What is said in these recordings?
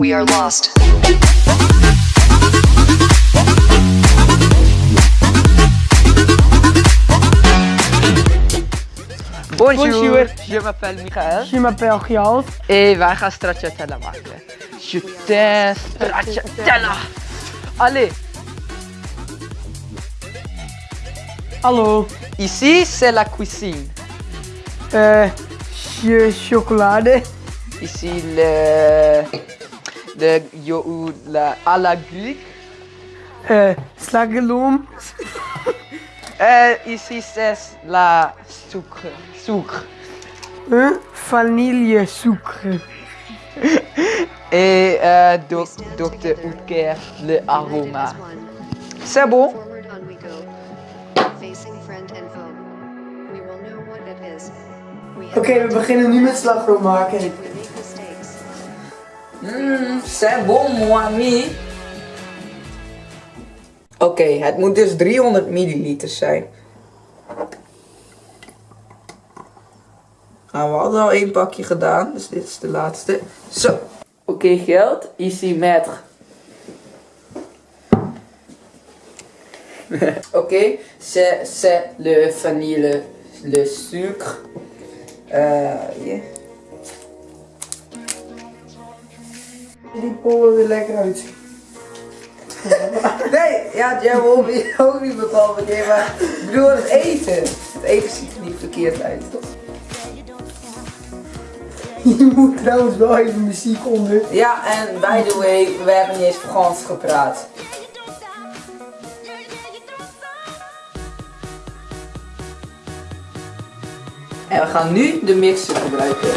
We are lost. Bonjour, Bonjour. je m'appelle Michael Je m'appelle Gialt. et wij gaan stracciatella maken. Je t'aime stracciatella. Allez, Hallo. ici c'est la cuisine. Eh, je chocolade. Ici le de yo la à la Greek. Eh, slageloom. Euh, ici c'est la sucre. Sucre. Eh, vanille sucre. Et euh, doc, Dr. Oetker le aroma. C'est bon? Forward on we go. Facing friend and foe. We will know what it is. We have Oké, we beginnen nu met slagroom maken. We make mistakes. Mm, c'est bon, mon ami. Oké, het moet dus 300 milliliter zijn. Nou, we hadden al één pakje gedaan, dus dit is de laatste. Zo. Oké, geld. Ici, maître. Oké, c'est c'est le vanille, le sucre. Yeah. Die pollen er lekker uit. Nee, ja, jij wil ook- ook niet bepaald meteen, maar ik bedoel het eten. Het eten ziet er niet verkeerd uit, toch? Je moet trouwens wel even muziek onder. Ja, en by the way, we hebben niet eens Frans gepraat. En we gaan nu de mixer gebruiken.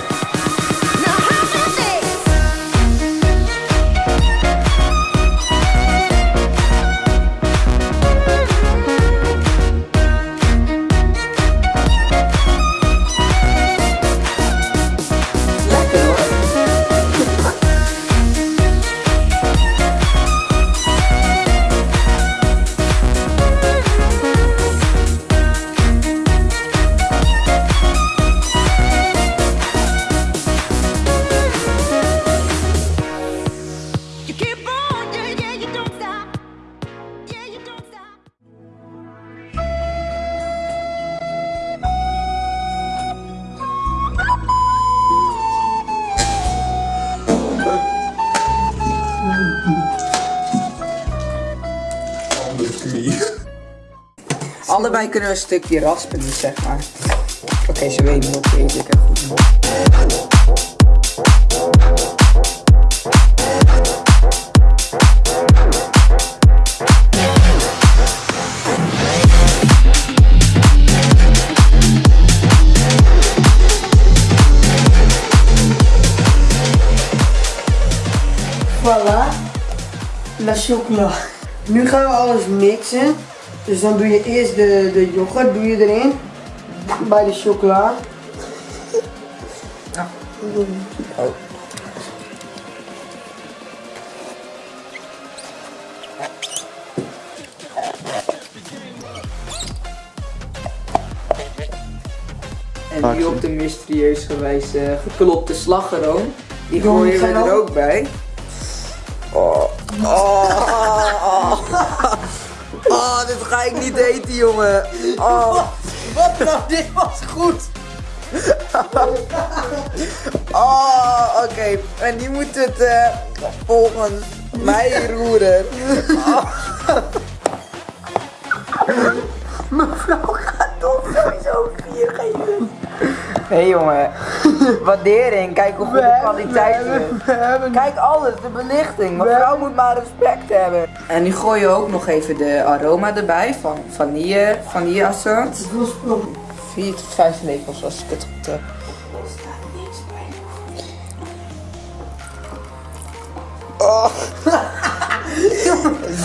Allebei kunnen een stukje raspen, dus zeg maar. Oké, ze weten steeds. Ik heb goed. Voilà. La chocola. Nu gaan we alles mixen. Dus dan doe je eerst de, de yoghurt doe je erin. Bij de chocola. Oh. En nu op de mysterieuze wijze geklopte slagroom. Die gooien we er ook bij. Oh, dit ga ik niet eten, jongen. Oh. Wat nou? Dit was goed. Oh, oké. En die moet het eh, volgens mij roeren. Mevrouw gaat toch sowieso vier geven. Hé hey, jongen, waardering, kijk hoe goed de kwaliteit is. hebben, we hebben Kijk alles, de belichting. Mevrouw moet maar respect hebben. En nu gooi je ook nog even de aroma erbij van vanille, vanilleassant. Hoeveel sprong? 4 tot 5 lepels als ik het goed heb. Oh.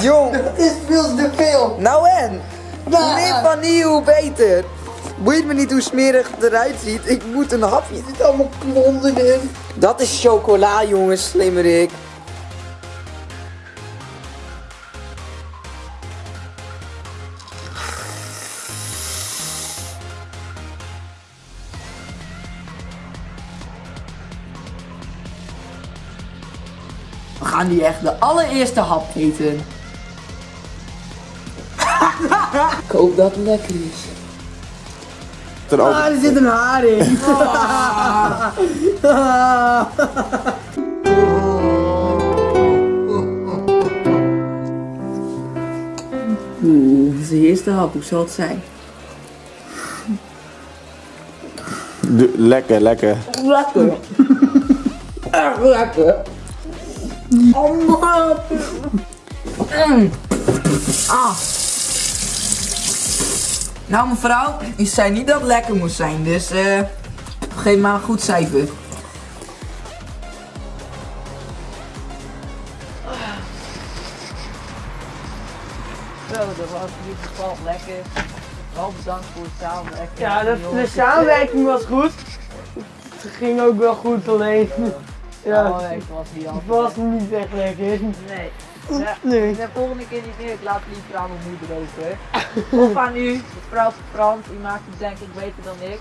Jong, Het is veel te veel. nou en? Hoe Nou. meer vanille, hoe beter. Boeit me niet hoe smerig het eruit ziet, ik moet een hapje. Er zitten allemaal klonden in. Dat is chocola, jongens, slimmerik. gaan nu echt de allereerste hap eten. Ik hoop dat het lekker is. Ten Ah, er zit een haar in. Oeh, dit is de eerste hap, hoe zal het zijn? De- lekker, lekker. Lekker. Echt lekker. Oh man. Mm. Ah. Nou mevrouw, u zei niet dat het lekker moest zijn, dus eh geef maar een goed cijfer. Zo, dat was in ieder geval lekker. Wel bedankt voor het samenwerken. Ja, de, de samenwerking was goed. Het ging ook wel goed, alleen. Ja, Samenwerking was niet het was niet echt lekker. Nee. Ja, Nee. de volgende keer niet meer. Ik laat liever aan mijn moeder over. Of aan u, mevrouw Frans. U maakt het denk ik beter dan ik.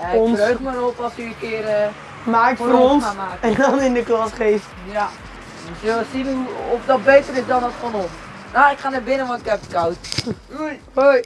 Eh, ik Ons. verheug me erop als u een keer eh, Maak voor voor ons en dan in de klas geeft. Ja. We zullen zien hoe, of dat beter is dan dat van ons. Nou, ik ga naar binnen want ik heb het koud. Hoi.